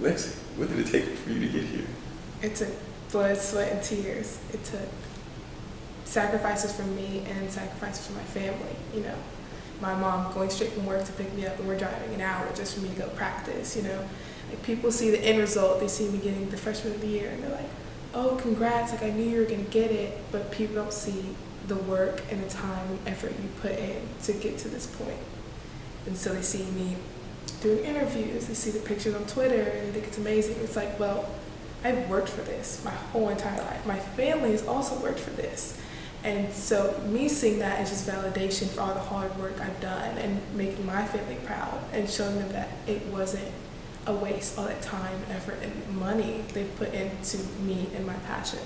Lexi, what did it take for you to get here? It took blood, sweat, and tears. It took sacrifices from me and sacrifices from my family. You know, my mom going straight from work to pick me up, and we're driving an hour just for me to go practice. You know, like people see the end result, they see me getting the freshman of the year, and they're like, "Oh, congrats! Like I knew you were gonna get it," but people don't see the work and the time and effort you put in to get to this point. And so they see me doing interviews, they see the pictures on Twitter, and they think it's amazing. It's like, well, I've worked for this my whole entire life. My family has also worked for this. And so me seeing that is just validation for all the hard work I've done and making my family proud and showing them that it wasn't a waste, all that time, effort, and money they've put into me and my passion.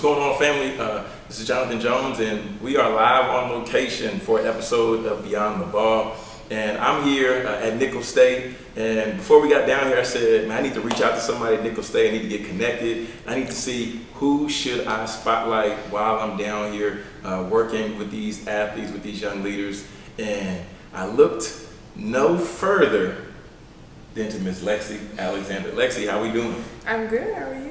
What's going on, family? Uh, this is Jonathan Jones, and we are live on location for an episode of Beyond the Ball. And I'm here uh, at Nicholls State. And before we got down here, I said, man, I need to reach out to somebody at Nicholls State. I need to get connected. I need to see who should I spotlight while I'm down here uh, working with these athletes, with these young leaders. And I looked no further than to Miss Lexi Alexander. Lexi, how we doing? I'm good. How are you?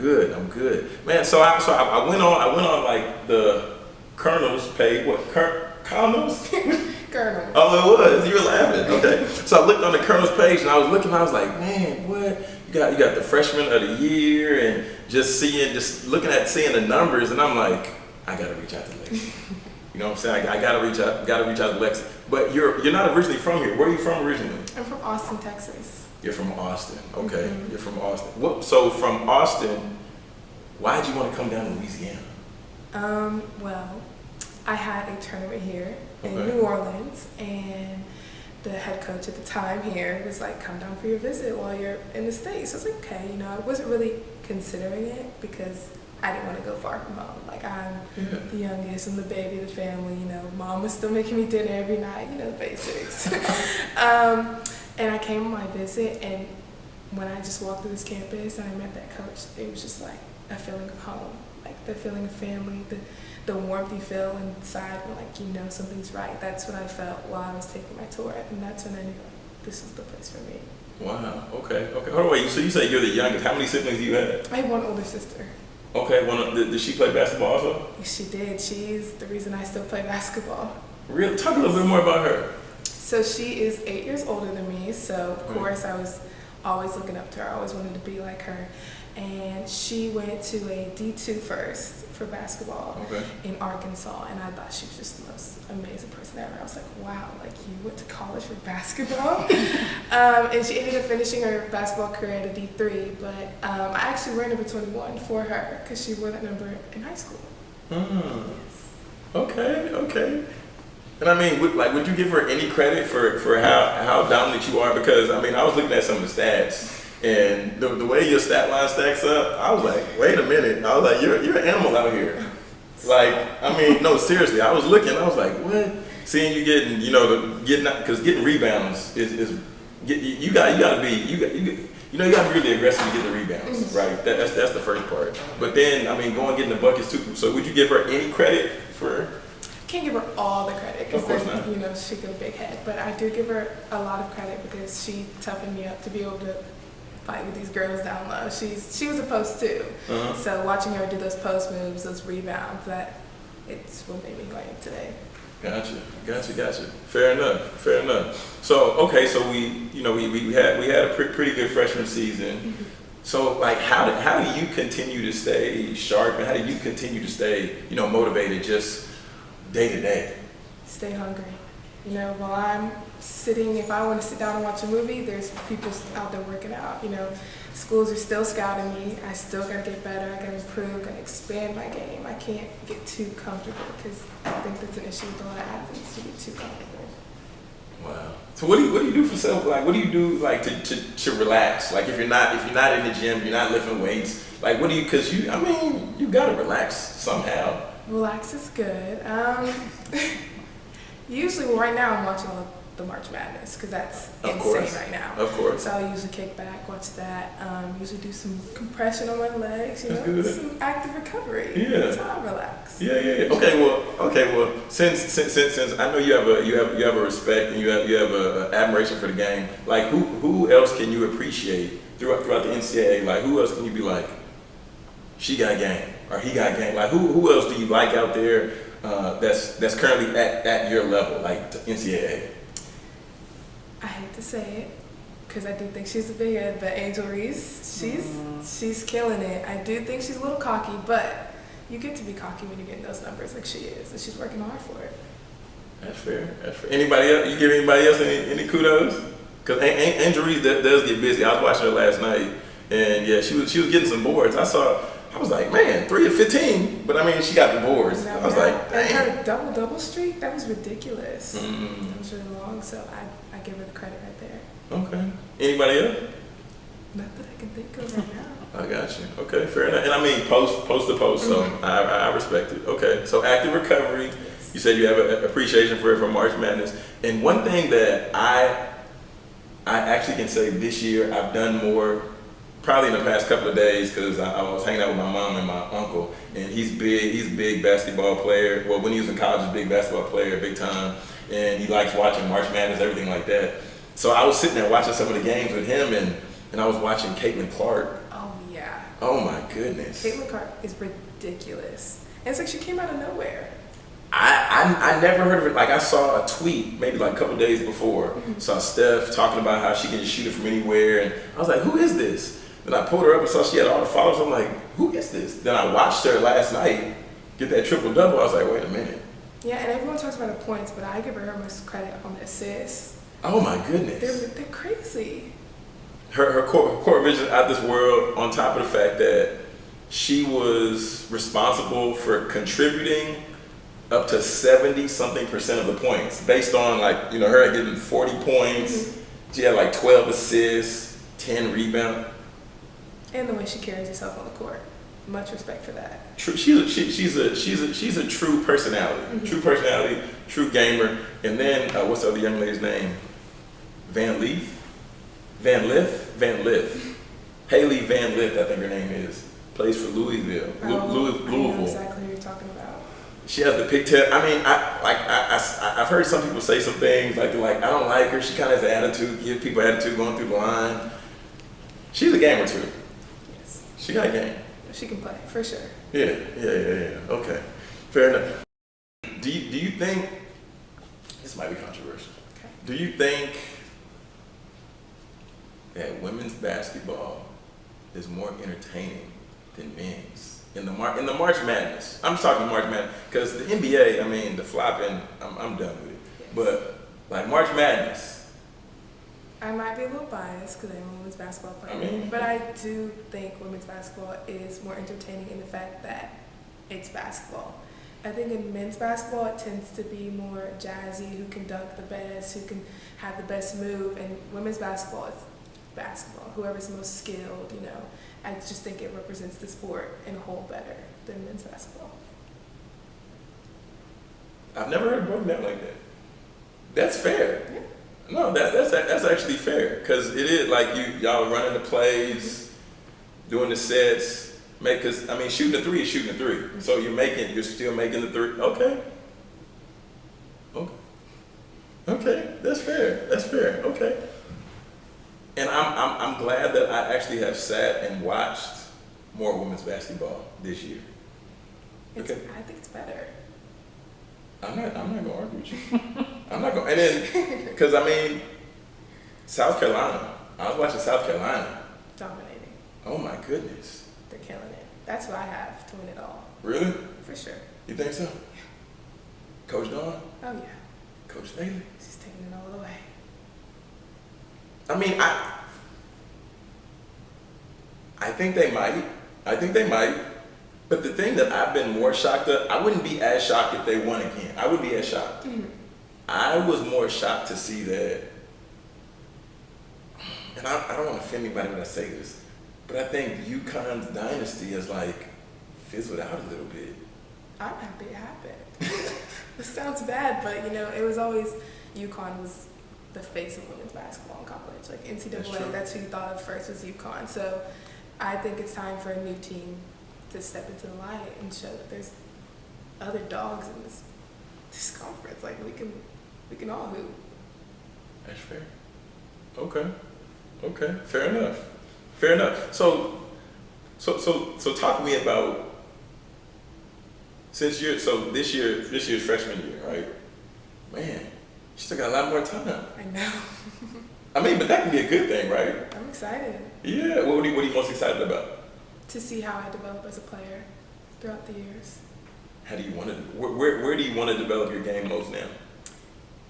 Good. I'm good, man. So I so I, I went on. I went on like the Colonel's page. What Cur- Colonel's? Colonel. Oh, it was. You were laughing. Okay. So I looked on the Colonel's page and I was looking. I was like, man, what? You got you got the freshman of the year and just seeing, just looking at seeing the numbers, and I'm like, I gotta reach out to Lexi. You know what I'm saying? I, I gotta reach out. Gotta reach out to Lexi. But you're you're not originally from here. Where are you from originally? I'm from Austin, Texas. You're from Austin. Okay. Mhm. You're from Austin. What, so from Austin, why'd you want to come down to Louisiana? Um, well, I had a tournament here in Okay. New Orleans, and the head coach at the time here was like, "Come down for your visit while you're in the states." I was like, "Okay," you know, I wasn't really considering it because I didn't want to go far from home. Like I'm Yeah. the youngest, I'm the baby of the family. You know, mom was still making me dinner every night. You know, the basics. um, and I came on my visit, and when I just walked through this campus and I met that coach, it was just like a feeling of home, like the feeling of family, the the warmth you feel inside when like you know something's right. That's what I felt while I was taking my tour, and that's when I knew like, this is the place for me. Wow. Okay. Okay. Hold on. Wait. So you say you're the youngest. How many siblings do you have? I have one older sister. Okay. One. Did, did she play basketball also? She did. She's the reason I still play basketball. Real. Talk a little bit more about her. So she is eight years older than me. So of Mm. course I was always looking up to her. I always wanted to be like her. And she went to a D2 first for basketball Okay. in Arkansas, and I thought she was just the most amazing person ever. I was like, wow, like you went to college for basketball. um, and she ended up finishing her basketball career at a D3, but um, I actually wore number 21 for her because she wore that number in high school. Hmm. Okay. Okay. And I mean, would, like, would you give her any credit for, for how, how dominant you are? Because I mean, I was looking at some of the stats, and the, the way your stat line stacks up, I was like, wait a minute. I was like, you're you're an animal out here. Like, I mean, no, seriously. I was looking. I was like, what? Seeing you getting, you know, the, getting because getting rebounds is, is get, you, got you got to be you got you. You know, you got to be really aggressive to get the rebounds, mm-hmm. right? That, that's that's the first part. But then, I mean, going getting the buckets too. So, would you give her any credit for? Can't give her all the credit because not. you know she got a big head, but I do give her a lot of credit because she toughened me up to be able to fight with these girls down low. She's she was a post too, Uh-huh. so watching her do those post moves, those rebounds, that it's what made me who I today. Gotcha, gotcha, gotcha. Fair enough, fair enough. So, okay, so we, you know, we, we had we had a pre- pretty good freshman season. So, like, how do, how do you continue to stay sharp, and how do you continue to stay, you know, motivated just day to day? Stay hungry. You know, while I'm sitting, if I want to sit down and watch a movie, there's people out there working out. You know, schools are still scouting me. I still got to get better. I got to improve. Got to expand my game. I can't get too comfortable because I think that's an issue with a lot of athletes to get too comfortable. Wow. So, what do you what do you do for self? Like, what do you do like to, to, to relax? Like, if you're not if you're not in the gym, you're not lifting weights. Like, what do you? Because you, I mean, you gotta relax somehow. Relax is good. Um, usually, well, right now I'm watching the March Madness because that's Of insane course. right now. Of course. So I'll usually kick back, watch that. Um, usually do some compression on my legs, you That's know, good. some active recovery. Yeah. That's how I relax. Yeah, yeah, yeah. Okay, well, okay, well, since since since, since I know you have a you have you have a respect and you have you have a, a admiration for the game. Like, who who else can you appreciate throughout throughout the NCAA? Like, who else can you be like, she got game or he got game? Like, who who else do you like out there uh, that's that's currently at, at your level, like the NCAA? I hate to say it because I do think she's a big head, but Angel Reese, she's she's killing it. I do think she's a little cocky, but you get to be cocky when you're getting those numbers like she is, and she's working hard for it. That's fair. That's fair. Anybody else? You give anybody else any, any kudos? Because Angel Reese does, does get busy. I was watching her last night, and yeah, she was she was getting some boards. I saw. I was like, man, three of fifteen. But I mean, she got the boards. I was like, and dang. her double double streak that was ridiculous. Mm, That was really long, so I, I give her the credit right there. okay. Anybody else? Not that I can think of right now. I got you. Okay, fair enough. And I mean, post post to post, so I, I respect it. Okay, so active recovery. Yes. You said you have an appreciation for it from March Madness. And one thing that I I actually can say this year I've done more, probably in the past couple of days, because I, I was hanging out with my mom and my uncle, and he's big. He's a big basketball player. Well, when he was in college, he's a big basketball player, big time, and he likes watching March Madness, everything like that. So I was sitting there watching some of the games with him, and and I was watching Caitlin Clark. Oh yeah. Oh my goodness. Caitlin Clark is ridiculous. And it's like she came out of nowhere. I, I, I never heard of it. Like I saw a tweet maybe like a couple days before. Mm-hmm. Saw Steph talking about how she can shoot it from anywhere, and I was like, "Who is this?" Then I pulled her up and saw she had all the followers. I'm like, "Who is this?" Then I watched her last night get that triple double. I was like, "Wait a minute! Yeah, and everyone talks about the points, but I give her most credit on the assists. Oh my They're, goodness!" they're crazy. Her her court, court vision out this world. On top of the fact that she was responsible for contributing up to 70 something percent of the points based on like you know her getting 40 points mm-hmm. she had like 12 assists 10 rebounds And the way she carries herself on the court. Much respect for that. true she's a, she, she's a she's a she's a true personality true personality true gamer and then uh, what's the other young lady's name van leaf van liff van liff Hailey Van Lith i think her name is plays for louisville Oh, Louis- I know louisville exactly who you're talking about. She has the pigtail. I mean, I like I, I have heard some people say some things like like I don't like her. She kind of has an attitude, give people attitude going through the line. She's a gamer too. Yes. She got game. She can play, for sure. Yeah, yeah, yeah, yeah. Okay, fair enough. Do you do you think this might be controversial? Okay. Do you think that women's basketball is more entertaining than men's in the Mar- in the March Madness? I'm just talking March Madness because the NBA. I mean, the flopping. I'm, I'm done with it. But like March Madness, I might be a little biased because I'm a women's basketball player, I mean- but I do think women's basketball is more entertaining in the fact that it's basketball. I think in men's basketball it tends to be more jazzy, who can dunk the best, who can have the best move, and women's basketball is basketball. Whoever's most skilled, you know. I just think it represents the sport in a whole better than men's basketball. I've never heard it broken down like that. That's fair. Yeah. No, that, that's that's actually fair because it is like you y'all running the plays, doing the sets, make. Cause I mean, shooting a three is shooting a 3 So you're making, you're still making the three. Okay. Okay. Okay, that's fair. That's fair. Okay. And I'm I'm I'm glad that I actually have sat and watched more women's basketball this year. It's, Okay. I think it's better. I'm not. I'm not gonna argue with you. I'm not gonna. And then, because I mean, South Carolina. I was watching South Carolina. Dominating. Oh my goodness. They're killing it. That's what I have to win it all, Really? for sure. You think so? Yeah. Coach Dawn, Oh yeah, Coach Staley. she's taking it all the way. I mean, I. I think they might. I think they might. But the thing that I've been more shocked at, I wouldn't be as shocked if they won again. I would be as shocked. Mm-hmm. I was more shocked to see that, and I, I don't want to offend anybody when I say this, but I think UConn's dynasty is like fizzled out a little bit. I'm happy it happened. this sounds bad, but you know, it was always UConn was the face of women's basketball in college. Like That's NCAA, true. that's, who you thought of first was UConn. So I think it's time for a new team to step into the light and show that there's other dogs in this this conference. Like we can we can all hoop. That's fair. Okay. Okay. Fair enough. Fair enough. So, so, so, so, talk to me about since you're so this year, this year's freshman year, right? Man, you still got a lot more time. I know. I mean, but that can be a good thing, right? I'm excited Yeah. What, are you, what are you most excited about? To see how I develop as a player throughout the years. How do you want to? Where, where, where do you want to develop your game most now?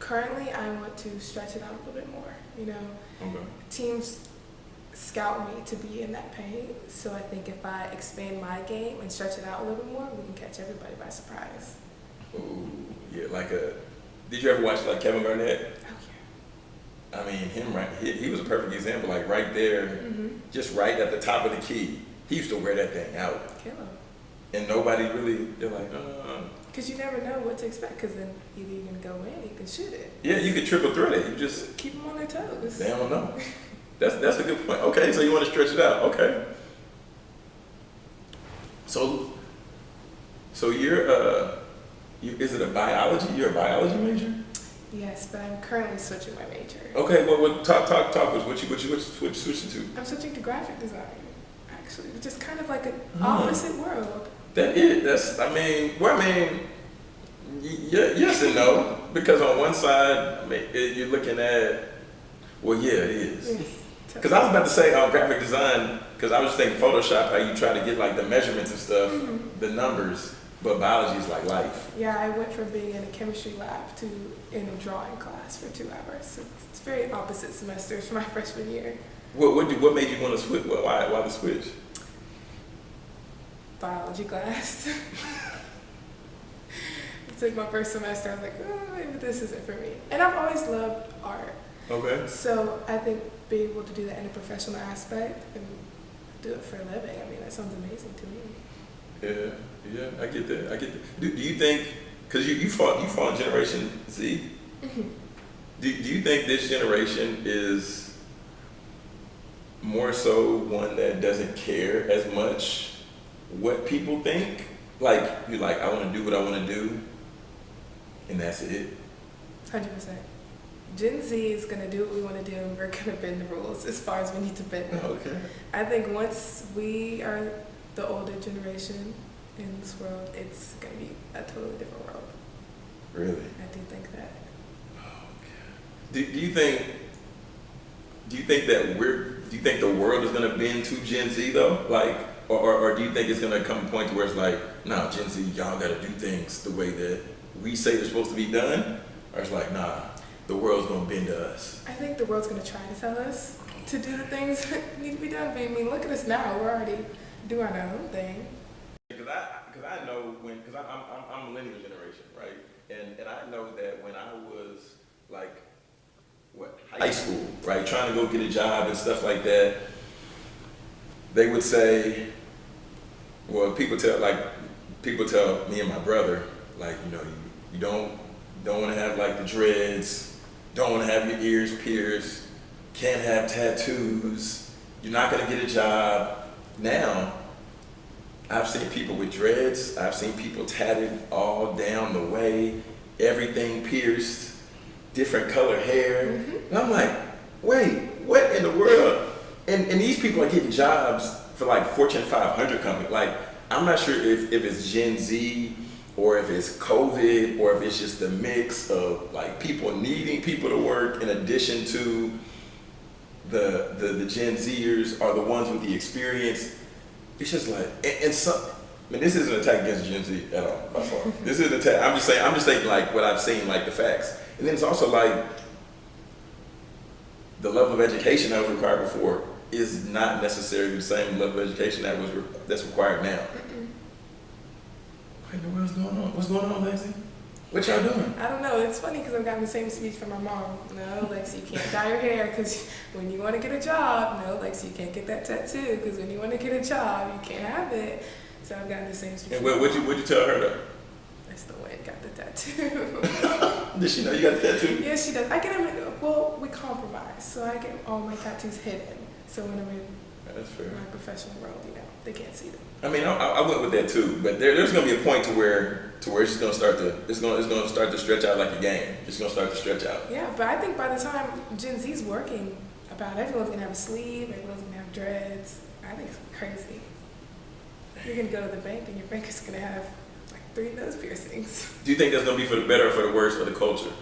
Currently, I want to stretch it out a little bit more. You know, Okay. teams scout me to be in that paint. So I think if I expand my game and stretch it out a little bit more, we can catch everybody by surprise. Ooh, yeah. Like a. Did you ever watch like Kevin Garnett? Oh I mean, him right. He, he was a perfect example. Like right there. Mm-hmm. just right at the top of the key. He used to wear that thing out, Kill them. and nobody really. They're like, uh. Because you never know what to expect. Because then either you can go in, you can shoot it. Yeah, you could triple threat it. You just Keep them on their toes. they don't know. That's that's a good point. Okay, so you want to stretch it out. Okay. So, so you're uh, you, is it a biology? You're a biology major? Yes, but I'm currently switching my major. Okay, well, what, talk talk talk was what you what you what you switch switching to? I'm switching to graphic design, actually, which is kind of like an Hmm. opposite world. That it. That's I mean, well, I mean, y- y- yes and no because on one side, I mean, you're looking at, well, yeah, it is. Yes. Because I was about to say uh, graphic design, because I was thinking Photoshop, how you try to get like the measurements and stuff, Mhm. the numbers, but biology is like life. Yeah, I went from being in a chemistry lab to in a drawing class for two hours. So it's very opposite semesters for my freshman year. What what, do, what made you want to switch? Why why the switch? Biology class. it's took my first semester. I was like, oh, maybe this isn't for me. And I've always loved art. Okay. So I think being able to do that in a professional aspect and do it for a living, I mean, that sounds amazing to me. Yeah, yeah, I get that. I get that. Do, do you think? Because you you fought you fought Generation Z. Mhm. Do, do you think this generation is more so one that doesn't care as much what people think? Like you're like, I want to do what I want to do, and that's it. Hundred percent. Gen Z is gonna do what we want to do, and we're gonna bend the rules as far as we need to bend them. Okay. I think once we are the older generation in this world, it's gonna be a totally different world. Really? I do think that. Oh, do, do you think? Do you think that we're? Do you think the world is going to bend to Gen Z though? Like, or, or, or do you think it's going to come a point to where it's like, nah, Gen Z, y'all got to do things the way that we say they're supposed to be done, or it's like, nah, the world's going to bend to us. I think the world's gonna try to tell us to do the things that need to be done. But I mean, look at us now. We're already doing our own thing. Because I, because I know when, because I'm, I'm, I'm millennial generation, right? And, and I know that when I was like, what, high school, right, trying to go get a job and stuff like that, they would say, well, people tell, like, people tell me and my brother, like, you know, you, you don't, don't want to have like the dreads, don't want to have your ears pierced, can't have tattoos, you're not going to get a job. Now, I've seen people with dreads. I've seen people tatted all down the way, everything pierced, different color hair. Mhm. And I'm like, wait, what in the world? And, and these people are getting jobs for like Fortune 500 companies. Like, I'm not sure if, if it's Gen Z or if it's COVID or if it's just a mix of like people needing people to work in addition to the, the, the Gen Zers are the ones with the experience it's just like, and, and some, I mean, this isn't an attack against Gen Z at all, by far. this is an attack. I'm just saying, I'm just saying like what I've seen, like the facts. And then it's also like the level of education that was required before is not necessarily the same level of education that was re- that's required now. What in the world's going on? What's going on, Lexi? What y'all doing? I don't know. It's funny because I've gotten the same speech from my mom. No, Lexi, you can't dye your hair because when you want to get a job, no, Lexi, you can't get that tattoo because when you want to get a job, you can't have it. So I've gotten the same speech. And what would you would you tell her though? I still went and got the tattoo. Did she know you got the tattoo? yes, she does. I get them well, we compromise. So I get all my tattoos hidden. So when I'm in That's fair. my professional world, you know, they can't see them. I mean, I, I went with that too, but there, there's gonna be a point to where to where it's gonna start to it's gonna it's gonna start to stretch out like a game. It's gonna start to stretch out. Yeah, but I think by the time Gen Z's working about everyone's gonna have a sleeve, everyone's gonna have dreads. I think it's crazy. You're gonna go to the bank and your bank is gonna have like three nose piercings. Do you think that's gonna be for the better or for the worse of the culture?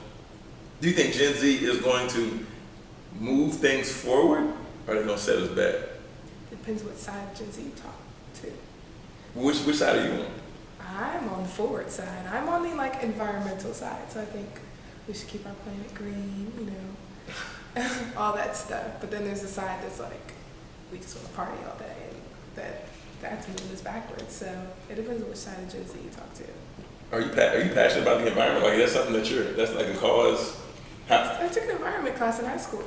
Do you think Gen Z is going to move things forward, or are they gonna set us back? Depends what side of Gen Z you talk to. Which which side are you on? I'm on the forward side. I'm on the like environmental side. So I think we should keep our planet green, you know, all that stuff. But then there's a side that's like, we just want to party all day, and that that's moving us backwards. So it depends on which side of Gen Z you talk to. Are you are you passionate about the environment? Like that's something that you're that's like a cause. How, I took an environment class in high school.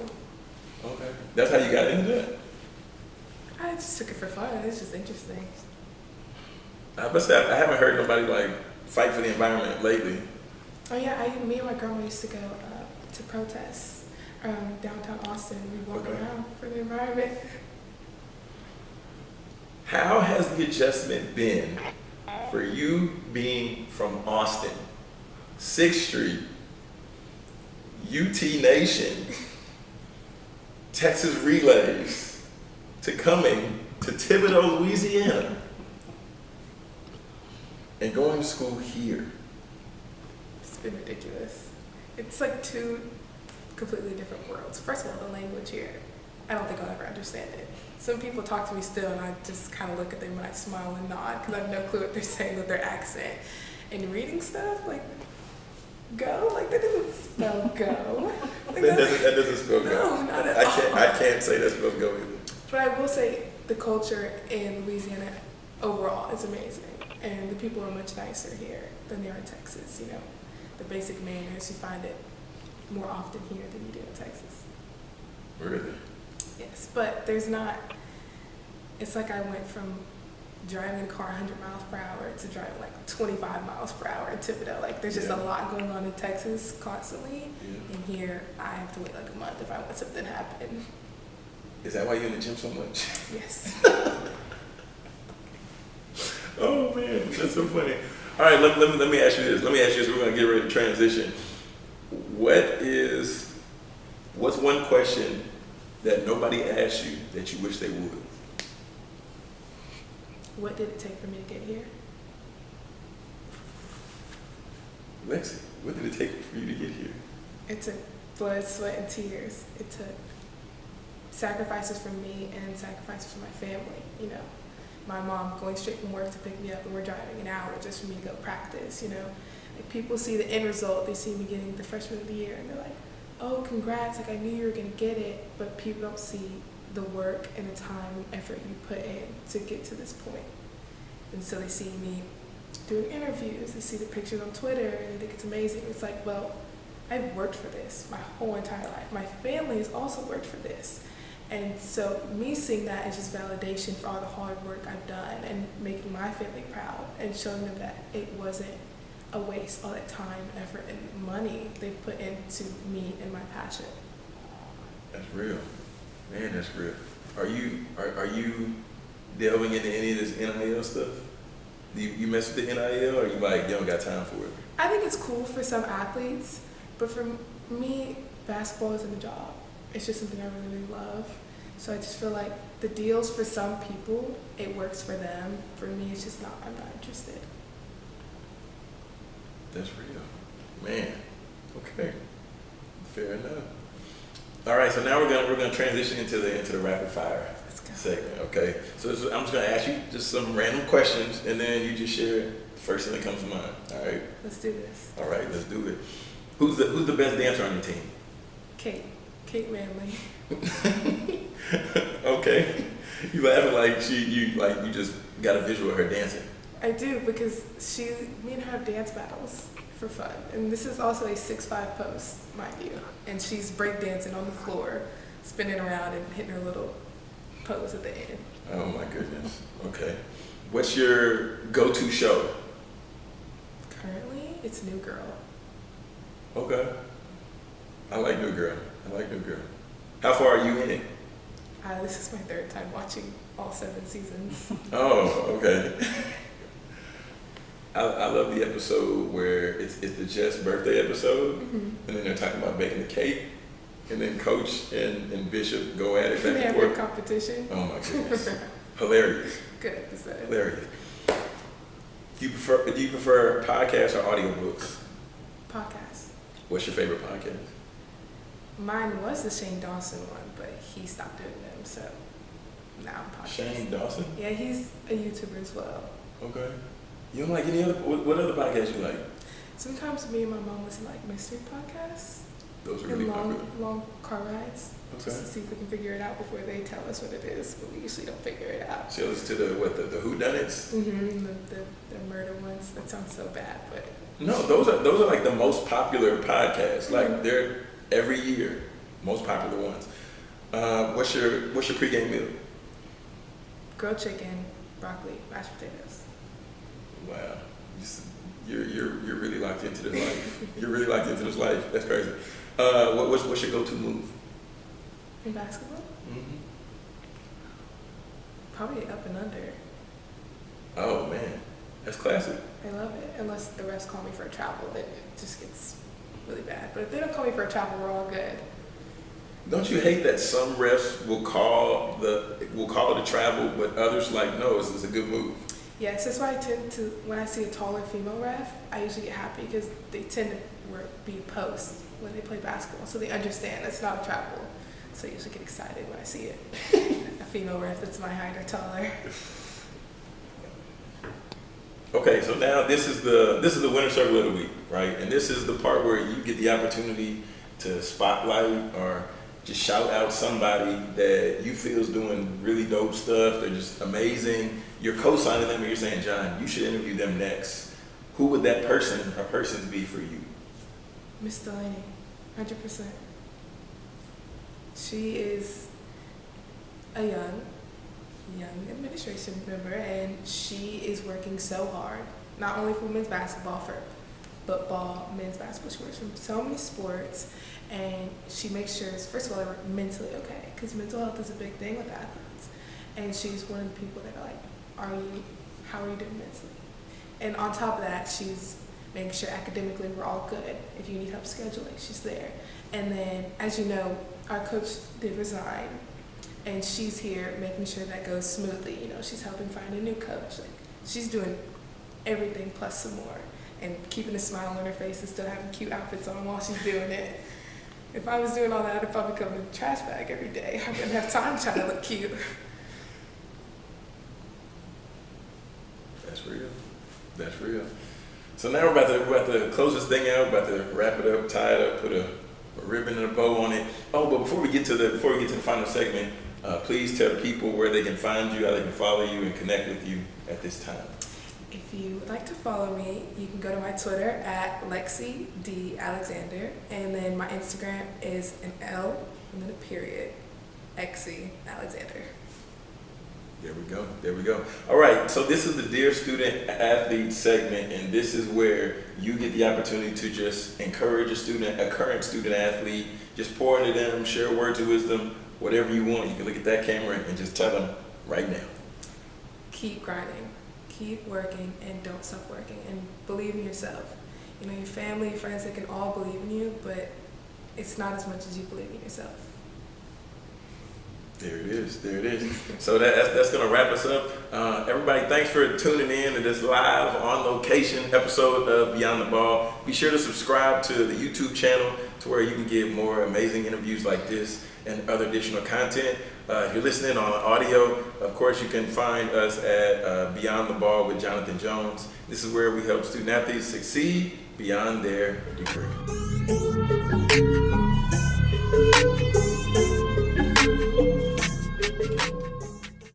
okay, that's how you got into it. I just took it for fun. It's just interesting. I must say, I haven't heard nobody like fight for the environment lately. Oh yeah, I, me and my grandma used to go uh, to protests um, downtown Austin. We walk Okay. around for the environment. How has the adjustment been for you being from Austin, 6th Street, UT Nation, Texas Relays, to coming to Thibodaux, Louisiana, and going to school here? It's been ridiculous. It's like two completely different worlds. First of all, the language here. I don't think I'll ever understand it. Some people talk to me still, and I just kind of look at them and I smile and nod because I have no clue what they're saying with their accent. And reading stuff like go, like that doesn't spell go. Like, That doesn't, that doesn't spell No, go. not at I can't, I can't say that spells go either. But I will say the culture in Louisiana overall is amazing, and the people are much nicer here than they are in Texas. You know, the basic manners you find it more often here than you do in Texas. Really? Yes, but there's not. It's like I went from driving a car 100 miles per hour to driving like 25 miles per hour in Thibodaux. Like there's just Yeah. a lot going on in Texas constantly, Yeah. and here I have to wait like a month if I want something to happen. Is that why you're in the gym so much? Yes. Oh man, that's so funny. All right, let, let, me, let me ask you this. Let me ask you this. We're gonna get ready to transition. What is, what's one question that nobody asked you that you wish they would? what did it take for me to get here? Lexi, what did it take for you to get here? It took blood, sweat, and tears. It took sacrifices from me and sacrifices from my family. You know, my mom going straight from work to pick me up, and we're driving an hour just for me to go practice. You know, like people see the end result. They see me getting the freshman of the year, and they're like, "Oh, congrats! Like I knew you were gonna get it." But people don't see the work and the time and effort you put in to get to this point. And so they see me doing interviews. They see the pictures on Twitter, and they think it's amazing. It's like, well. I've worked for this my whole entire life. My family has also worked for this. And so me seeing that is just validation for all the hard work I've done and making my family proud and showing them that it wasn't a waste, all that time, effort, and money they put into me and my passion. That's real. Man, that's real. Are you are, are you delving into any of this NIL stuff? Do you, you mess with the NIL or you like you don't got time for it? I think it's cool for some athletes, but for me, basketball isn't a job. It's just something I really, really love. So I just feel like the deals for some people, it works for them. For me, it's just not, I'm not interested. That's real. Man. Okay. Fair enough. All right, so now we're gonna we're gonna transition into the into the rapid fire segment. Okay. So this is, I'm just gonna ask you just some random questions, and then you just share the first thing that comes to mind. All right. Let's do this. All right. Let's do it. Who's the Who's the best dancer on your team? Kate. Kate Manley. okay. You laughing like she you like you just got a visual of her dancing. I do because she, me and her have dance battles for fun. And this is also a six-five post, mind you. And she's breakdancing on the floor, spinning around and hitting her little pose at the end. Oh my goodness. Okay. What's your go-to show? Currently, it's New Girl. Okay. I like New Girl. I like New Girl. How far are you in it? Uh, this is my third time watching all seven seasons. Oh, okay. I, I love the episode where it's, it's the Jess birthday episode, Mhm. and then they're talking about baking the cake, and then Coach and, and Bishop go at it they back have and forth. competition. Oh my goodness, hilarious, Good episode. hilarious. Do you prefer do you prefer podcasts or audiobooks? Podcasts. What's your favorite podcast? Mine was the Shane Dawson one, but he stopped doing them, so now I'm podcast. Shane Dawson. Yeah, he's a YouTuber as well. Okay. You don't like any other? What, what other podcasts you like? Sometimes me and my mom listen to like mystery podcasts Those are and really long, popular. long car rides, just Okay. to see if we can figure it out before they tell us what it is. But we usually don't figure it out. So listen to the what the, the Who Done Mm-hmm. The, the, the murder ones. That sounds so bad, but No, those are those are like the most popular podcasts. Like Mhm. they're every year most popular ones. Uh, what's your what's your pregame meal? grilled chicken, broccoli, mashed potatoes. Wow, you're you're you're really locked into this life. you're really locked into this life. That's crazy. Uh, what, what's what's your go-to move? In basketball, Mm-hmm. probably up and under. Oh man, that's classic. I love it. Unless the refs call me for a travel, then it just gets really bad. But if they don't call me for a travel, we're all good. Don't you hate that some refs will call the will call it a travel, but others like no, this is a good move. Yes, that's why I tend to, when I see a taller female ref, I usually get happy because they tend to work, be post when they play basketball. So they understand it's not a travel. So I usually get excited when I see it. a female ref that's my height or taller. Okay, so now this is the this is the winner circle of the week, right? And this is the part where you get the opportunity to spotlight or just shout out somebody that you feel is doing really dope stuff. They're just amazing. You're co-signing them, and you're saying, John, you should interview them next. Who would that person or persons be for you? Miss Delaney, 100%. She is a young, young administration member, and she is working so hard, not only for men's basketball, for football, men's basketball. She works for so many sports, and she makes sure, first of all, they're mentally okay, because mental health is a big thing with athletes. And she's one of the people that are like, are you, how are you doing mentally? And on top of that, she's making sure academically we're all good. If you need help scheduling, she's there. And then, as you know, our coach did resign, and she's here making sure that goes smoothly. You know, she's helping find a new coach. Like, she's doing everything plus some more, and keeping a smile on her face and still having cute outfits on while she's doing it. If I was doing all that, I'd probably come in a trash bag every day. I wouldn't have time trying to look cute. That's real. That's real. So now we're about to we're about to close this thing out. About to wrap it up, tie it up, put a, a ribbon and a bow on it. Oh, but before we get to the before we get to the final segment, uh, please tell people where they can find you, how they can follow you, and connect with you at this time. If you would like to follow me, you can go to my Twitter at Lexi D Alexander, and then my Instagram is an L and then a period, Xi Alexander. There we go. There we go. All right. So this is the Dear Student Athlete segment, and this is where you get the opportunity to just encourage a student, a current student athlete, just pour into them, share words of wisdom, whatever you want. You can look at that camera and just tell them right now. Keep grinding, keep working, and don't stop working, and believe in yourself. You know, your family, friends, they can all believe in you, but it's not as much as you believe in yourself. There it is. There it is. So that, that's, that's going to wrap us up. Uh, everybody, thanks for tuning in to this live on location episode of Beyond the Ball. Be sure to subscribe to the YouTube channel to where you can get more amazing interviews like this and other additional content. Uh, if you're listening on audio, of course, you can find us at uh, Beyond the Ball with Jonathan Jones. This is where we help student athletes succeed beyond their degree.